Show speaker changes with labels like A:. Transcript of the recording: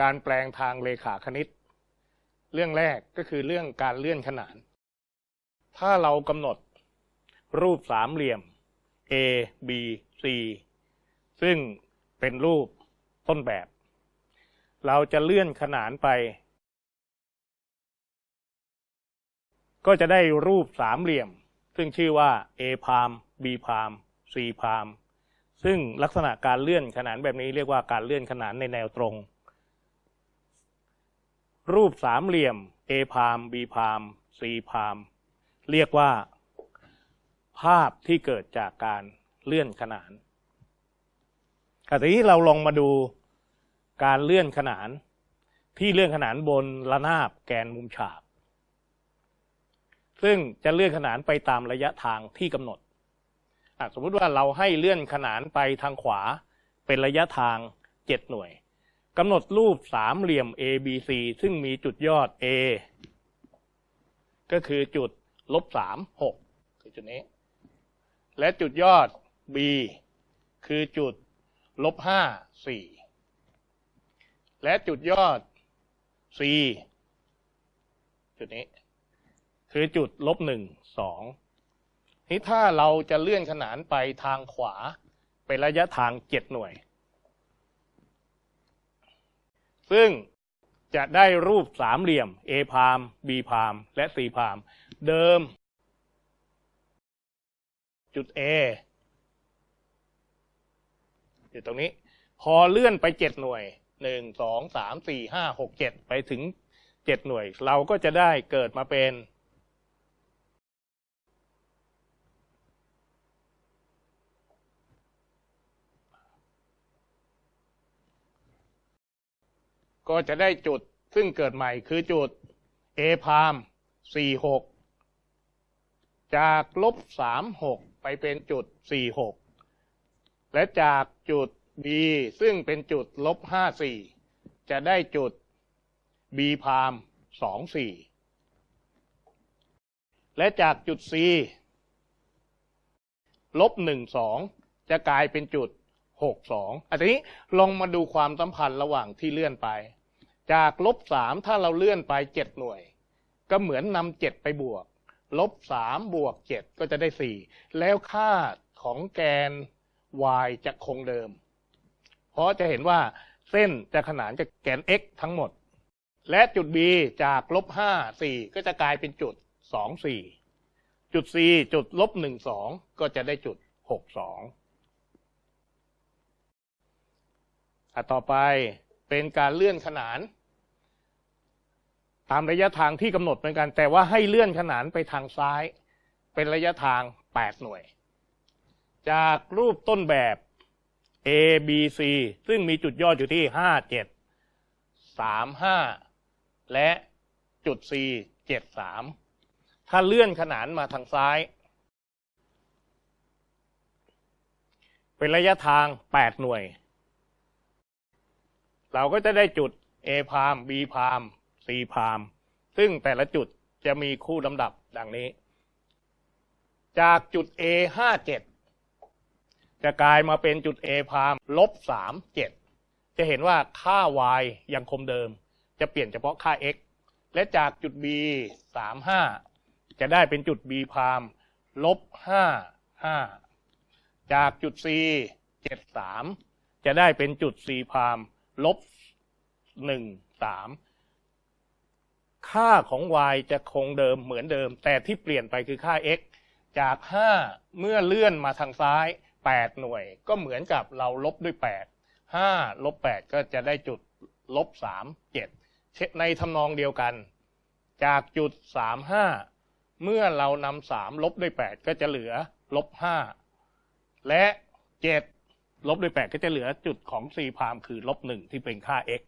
A: การแปลงทางเลขาคณิต เรื่องแรกก็คือเรื่องการเลื่อนขนาน ถ้าเรากำหนดรูปสามเหลี่ยม A B C ซึ่งเป็นรูปต้นแบบ เราจะเลื่อนขนานไป ก็จะได้รูปสามเหลี่ยม ซึ่งชื่อว่า A พาม B พาม C พามซึ่งลักษณะการเลื่อนขนานแบบนี้เรียกว่าการเลื่อนขนานในแนวตรง รูปสามเหลี่ยม A พาม B พาม C พามเรียกว่า ภาพที่เกิดจากการเลื่อนขนานทีนี้เราลองมาดูการเลื่อนขนาน ที่เลื่อนขนานบนระนาบแกนมุมฉาก ซึ่งจะเลื่อนขนานไปตามระยะทางที่กำหนด สมมติว่าเราให้เลื่อนขนานไปทางขวาเป็นระยะทาง 7 หน่วย กำหนดรูปสามเหลี่ยม A B C ซึ่งมีจุดยอด A ก็คือจุดลบสามหกคือจุดนี้ และจุดยอด B คือจุดลบห้าสี่และจุดยอด c จุดนี้ คือจุดลบหนึ่งสองนี่ถ้าเราจะเลื่อนขนานไปทางขวา เป็นระยะทางเจ็ดหน่วย ซึ่งจะได้รูปสามเหลี่ยม A พาม B พาม และ C พาม เดิม จุด A อยู่ตรงนี้ พอเลื่อนไปเจ็ดหน่วยหนึ่งสองสามสี่ห้าหกเจ็ดไปถึงเจ็ดหน่วย เราก็จะได้เกิดมาเป็น ก็จะได้จุดซึ่งเกิดใหม่คือจุด A พามสี่หกจากลบสามหกไปเป็นจุดสี่หกและจากจุด B ซึ่งเป็นจุดลบห้าสี่จะได้จุด B พามสองสี่และจากจุด C ลบหนึ่งสองจะกลายเป็นจุด หกสองอันนี้ลองมาดูความสัมพันธ์ระหว่างที่เลื่อนไป จากลบสามถ้าเราเลื่อนไปเจ็ดหน่วย ก็เหมือนนำเจ็ดไปบวก ลบสามบวกเจ็ดก็จะได้สี่แล้วค่าของแกน y จะคงเดิม เพราะจะเห็นว่าเส้นจะขนานกับแกน x ทั้งหมด และจุด b จากลบห้าสี่ก็จะกลายเป็นจุดสองสี่จุด c จุดลบหนึ่งสองก็จะได้จุดหกสอง ต่อไปเป็นการเลื่อนขนาน ตามระยะทางที่กำหนดเหมือนกัน แต่ว่าให้เลื่อนขนานไปทางซ้าย เป็นระยะทาง 8 หน่วย จากรูปต้นแบบ A B C ซึ่งมีจุดยอดอยู่ที่ห้าเจ็ดสามห้าและจุด C เจ็ดสามถ้าเลื่อนขนานมาทางซ้าย เป็นระยะทาง 8 หน่วย เราก็จะได้จุด A พาม B พาม C พามซึ่งแต่ละจุดจะมีคู่ลำดับดังนี้ จากจุด A ห้าเจ็ดจะกลายมาเป็นจุด A พามลบสามเจ็ดจะเห็นว่าค่า y ยังคงเดิม จะเปลี่ยนเฉพาะค่า x และจากจุด b สามห้าจะได้เป็นจุด b พามลบห้าห้าจากจุด c เจ็ดสามจะได้เป็นจุด c พาม ลบหนึ่งสามค่าของ y จะคงเดิมเหมือนเดิม แต่ที่เปลี่ยนไปคือค่า x จาก 5 เมื่อเลื่อนมาทางซ้าย 8 หน่วย ก็เหมือนกับเราลบด้วย 8 5ลบ8ก็จะได้จุดลบ3 7ในทำนองเดียวกัน จากจุด 3 5 เมื่อเรานำ3ลบด้วย 8 ก็จะเหลือลบ5และ 7 ลบด้วย8ก็จะเหลือจุดของ c พามคือลบ1ที่เป็นค่า x